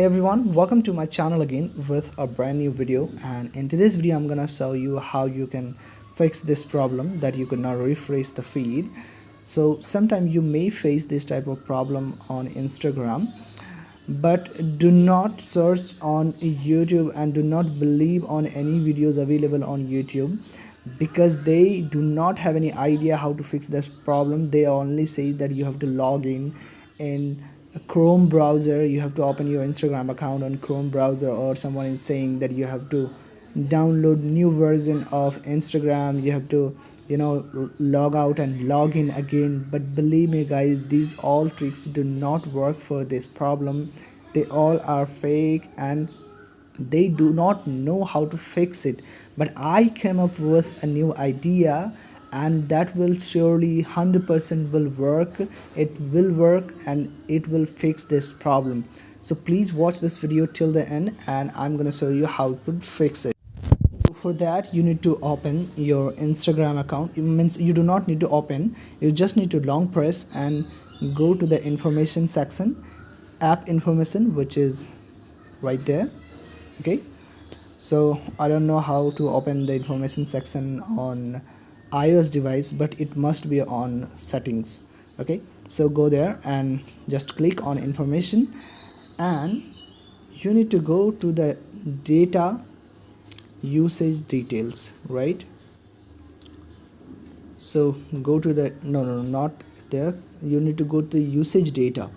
hey everyone. Welcome to my channel again with a brand new video. And in today's video i'm gonna show you how you can fix this problem that you could not refresh the feed. So sometimes you may face this type of problem on instagram but do not search on youtube and do not believe on any videos available on youtube because they do not have any idea how to fix this problem. They only say that you have to log in in chrome browser you have to open your instagram account on chrome browser or someone is saying that you have to download new version of instagram. You have to you know log out and log in again. But believe me guys these all tricks do not work for this problem. They all are fake and they do not know how to fix it. But i came up with a new idea and that will surely 100% will work. It will work and it will fix this problem. So please watch this video till the end and i'm gonna show you how to fix it. For that you need to open your instagram account. It means you do not need to open. You just need to long press and go to the information section app information which is right there. Okay? So i don't know how to open the information section on ios device but it must be on settings. Okay so go there and just click on information and you need to go to the data usage details right? So go to the no no not there. You need to go to usage data.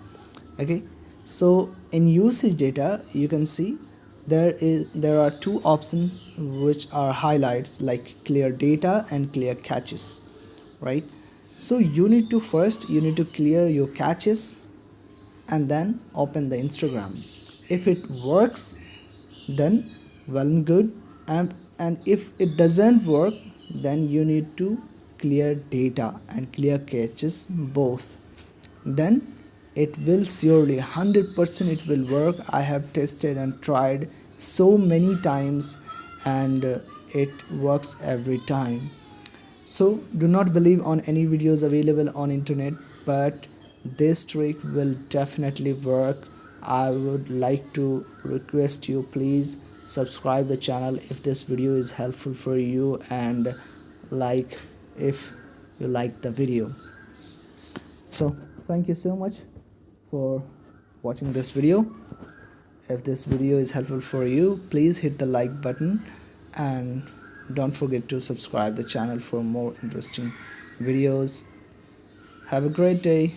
Okay so in usage data you can see there is there are two options which are highlights like clear data and clear caches right? So you need to first you need to clear your caches and then open the instagram. If it works then well and good. And and if it doesn't work then you need to clear data and clear caches both. Then it will surely 100% it will work. I have tested and tried so many times and uh, it works every time. So do not believe on any videos available on internet but this trick will definitely work. I would like to request you please subscribe the channel if this video is helpful for you and like if you like the video. So thank you so much for watching this video. If this video is helpful for you please hit the like button and don't forget to subscribe the channel for more interesting videos. Have a great day